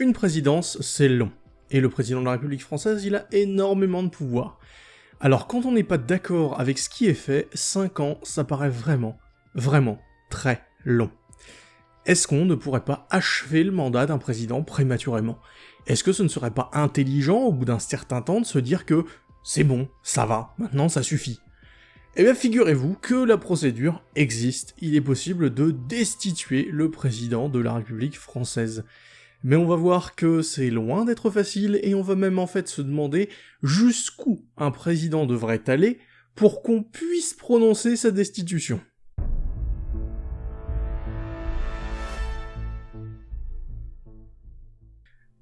Une présidence, c'est long. Et le président de la République française, il a énormément de pouvoir. Alors quand on n'est pas d'accord avec ce qui est fait, 5 ans, ça paraît vraiment, vraiment très long. Est-ce qu'on ne pourrait pas achever le mandat d'un président prématurément? Est-ce que ce ne serait pas intelligent au bout d'un certain temps de se dire que c'est bon, ça va, maintenant ça suffit Eh bien figurez-vous que la procédure existe, il est possible de destituer le président de la République française. Mais on va voir que c'est loin d'être facile, et on va même en fait se demander jusqu'où un président devrait aller pour qu'on puisse prononcer sa destitution.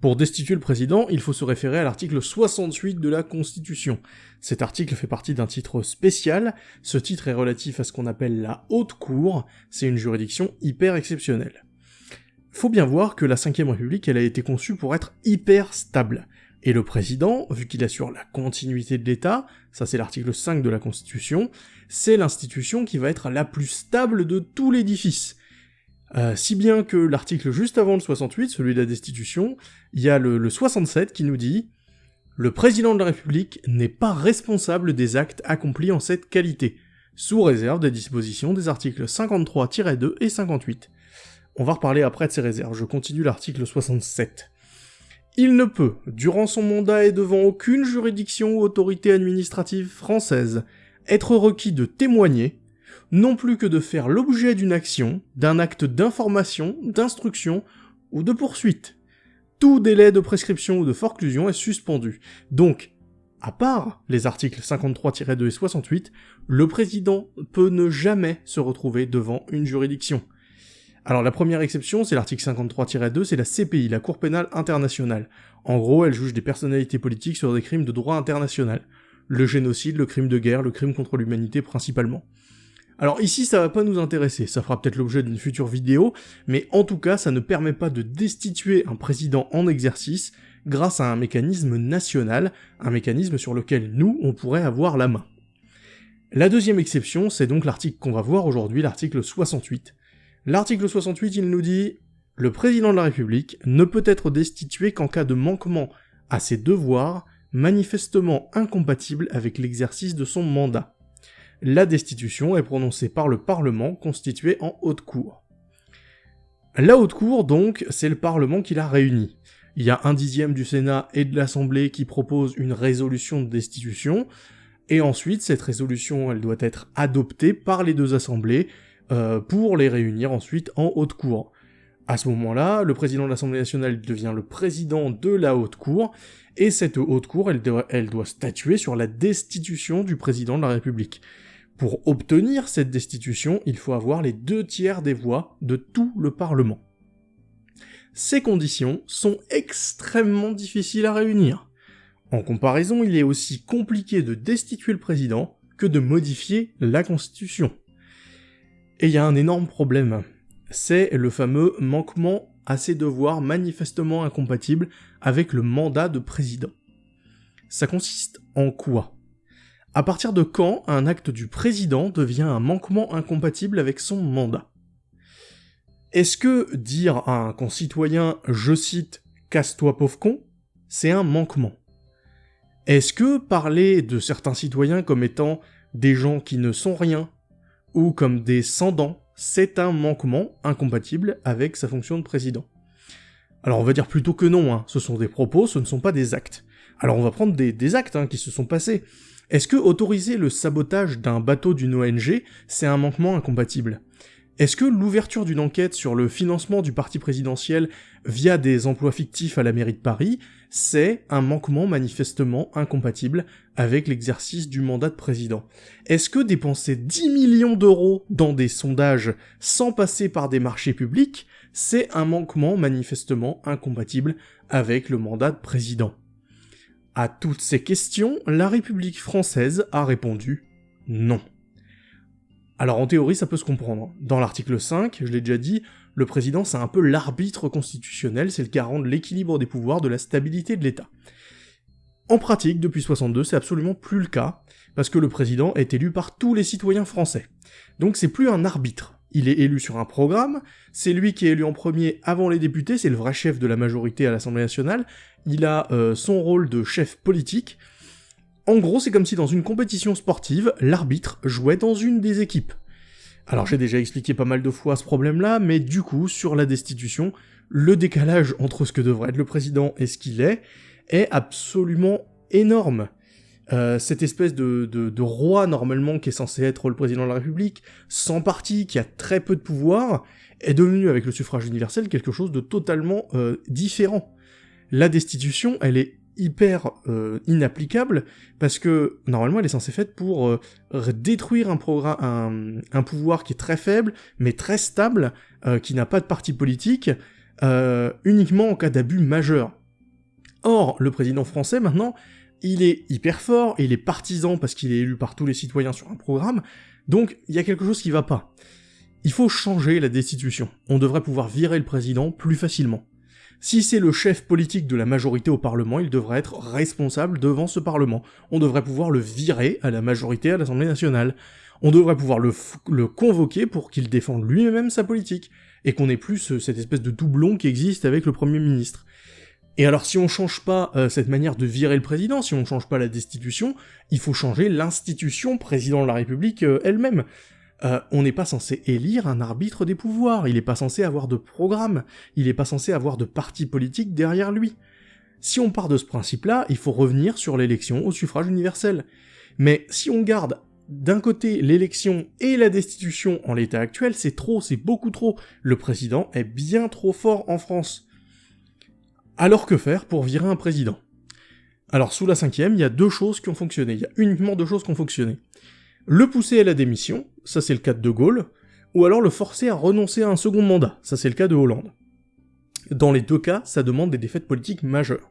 Pour destituer le président, il faut se référer à l'article 68 de la Constitution. Cet article fait partie d'un titre spécial, ce titre est relatif à ce qu'on appelle la Haute Cour, c'est une juridiction hyper exceptionnelle. Faut bien voir que la 5ème République, elle a été conçue pour être hyper stable. Et le président, vu qu'il assure la continuité de l'État, ça c'est l'article 5 de la Constitution, c'est l'institution qui va être la plus stable de tout l'édifice. Euh, si bien que l'article juste avant le 68, celui de la destitution, il y a le, le 67 qui nous dit « Le président de la République n'est pas responsable des actes accomplis en cette qualité, sous réserve des dispositions des articles 53-2 et 58. » On va reparler après de ces réserves, je continue l'article 67. Il ne peut, durant son mandat et devant aucune juridiction ou autorité administrative française, être requis de témoigner, non plus que de faire l'objet d'une action, d'un acte d'information, d'instruction ou de poursuite. Tout délai de prescription ou de forclusion est suspendu. Donc, à part les articles 53-2 et 68, le président peut ne jamais se retrouver devant une juridiction. Alors la première exception, c'est l'article 53-2, c'est la CPI, la Cour pénale internationale. En gros, elle juge des personnalités politiques sur des crimes de droit international. Le génocide, le crime de guerre, le crime contre l'humanité principalement. Alors ici, ça va pas nous intéresser, ça fera peut-être l'objet d'une future vidéo, mais en tout cas, ça ne permet pas de destituer un président en exercice grâce à un mécanisme national, un mécanisme sur lequel nous, on pourrait avoir la main. La deuxième exception, c'est donc l'article qu'on va voir aujourd'hui, l'article 68. L'article 68, il nous dit « Le président de la République ne peut être destitué qu'en cas de manquement à ses devoirs manifestement incompatibles avec l'exercice de son mandat. La destitution est prononcée par le Parlement constitué en haute cour. La haute cour, donc, c'est le Parlement qui l'a réuni. Il y a un dixième du Sénat et de l'Assemblée qui proposent une résolution de destitution, et ensuite, cette résolution, elle doit être adoptée par les deux assemblées, euh, pour les réunir ensuite en haute cour. À ce moment-là, le président de l'Assemblée nationale devient le président de la haute cour, et cette haute cour, elle doit, elle doit statuer sur la destitution du président de la République. Pour obtenir cette destitution, il faut avoir les deux tiers des voix de tout le Parlement. Ces conditions sont extrêmement difficiles à réunir. En comparaison, il est aussi compliqué de destituer le président que de modifier la Constitution. Et il y a un énorme problème, c'est le fameux manquement à ses devoirs manifestement incompatibles avec le mandat de président. Ça consiste en quoi? À partir de quand un acte du président devient un manquement incompatible avec son mandat? Est-ce que dire à un concitoyen, je cite, casse-toi pauvre con, c'est un manquement? Est-ce que parler de certains citoyens comme étant des gens qui ne sont rien, ou comme des sans-dents, c'est un manquement incompatible avec sa fonction de président. Alors on va dire plutôt que non, hein. ce sont des propos, ce ne sont pas des actes. Alors on va prendre des, actes hein, qui se sont passés. Est-ce que autoriser le sabotage d'un bateau d'une ONG, c'est un manquement incompatible? Est-ce que l'ouverture d'une enquête sur le financement du parti présidentiel via des emplois fictifs à la mairie de Paris, c'est un manquement manifestement incompatible avec l'exercice du mandat de président? Est-ce que dépenser 10 millions d'euros dans des sondages sans passer par des marchés publics, c'est un manquement manifestement incompatible avec le mandat de président? À toutes ces questions, la République française a répondu non. Alors en théorie ça peut se comprendre. Dans l'article 5, je l'ai déjà dit, le président c'est un peu l'arbitre constitutionnel, c'est le garant de l'équilibre des pouvoirs, de la stabilité de l'État. En pratique, depuis 62, c'est absolument plus le cas, parce que le président est élu par tous les citoyens français. Donc c'est plus un arbitre. il est élu sur un programme, c'est lui qui est élu en premier avant les députés, c'est le vrai chef de la majorité à l'Assemblée nationale, il a euh, son rôle de chef politique. En gros, c'est comme si dans une compétition sportive, l'arbitre jouait dans une des équipes. Alors j'ai déjà expliqué pas mal de fois ce problème-là, mais du coup, sur la destitution, le décalage entre ce que devrait être le président et ce qu'il est est absolument énorme. Euh, cette espèce de, roi normalement qui est censé être le président de la République, sans parti, qui a très peu de pouvoir, est devenu avec le suffrage universel quelque chose de totalement euh, différent. La destitution, elle est hyper euh, inapplicable parce que normalement elle est censée être pour détruire un, pouvoir qui est très faible mais très stable, qui n'a pas de parti politique, uniquement en cas d'abus majeur. Or, le président français maintenant, il est hyper fort, il est partisan parce qu'il est élu par tous les citoyens sur un programme, donc il y a quelque chose qui va pas. Il faut changer la destitution. On devrait pouvoir virer le président plus facilement. Si c'est le chef politique de la majorité au Parlement, il devrait être responsable devant ce Parlement. On devrait pouvoir le virer à la majorité à l'Assemblée nationale. On devrait pouvoir le, convoquer pour qu'il défende lui-même sa politique, et qu'on ait plus cette espèce de doublon qui existe avec le Premier ministre. Et alors si on change pas euh, cette manière de virer le président, si on change pas la destitution, il faut changer l'institution président de la République euh, elle-même. Euh, on n'est pas censé élire un arbitre des pouvoirs, il n'est pas censé avoir de programme, il n'est pas censé avoir de parti politique derrière lui. Si on part de ce principe-là, il faut revenir sur l'élection au suffrage universel. Mais si on garde d'un côté l'élection et la destitution en l'état actuel, c'est trop, c'est beaucoup trop. Le président est bien trop fort en France. Alors que faire pour virer un président? Alors sous la cinquième, il y a deux choses qui ont fonctionné, il y a uniquement deux choses qui ont fonctionné. Le pousser à la démission, ça c'est le cas de De Gaulle, ou alors le forcer à renoncer à un second mandat, ça c'est le cas de Hollande. Dans les deux cas, ça demande des défaites politiques majeures.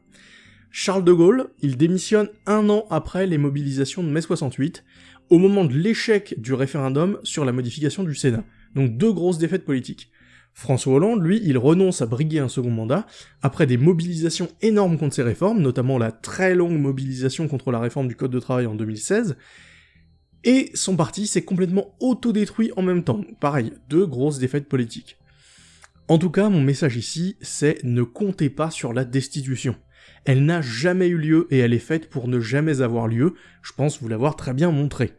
Charles de Gaulle, il démissionne un an après les mobilisations de mai 68, au moment de l'échec du référendum sur la modification du Sénat. Donc deux grosses défaites politiques. François Hollande, lui, il renonce à briguer un second mandat, après des mobilisations énormes contre ses réformes, notamment la très longue mobilisation contre la réforme du Code de travail en 2016, et son parti s'est complètement autodétruit en même temps. Pareil, deux grosses défaites politiques. En tout cas, mon message ici, c'est ne comptez pas sur la destitution. Elle n'a jamais eu lieu et elle est faite pour ne jamais avoir lieu, je pense vous l'avoir très bien montré.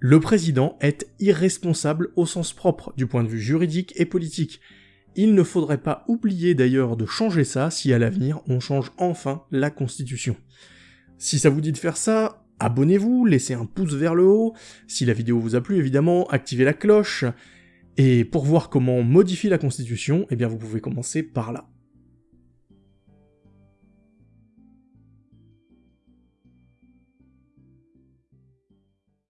Le président est irresponsable au sens propre, du point de vue juridique et politique. Il ne faudrait pas oublier d'ailleurs de changer ça si à l'avenir on change enfin la constitution. Si ça vous dit de faire ça, abonnez-vous, laissez un pouce vers le haut, si la vidéo vous a plu évidemment, activez la cloche, et pour voir comment on modifie la constitution, eh bien vous pouvez commencer par là.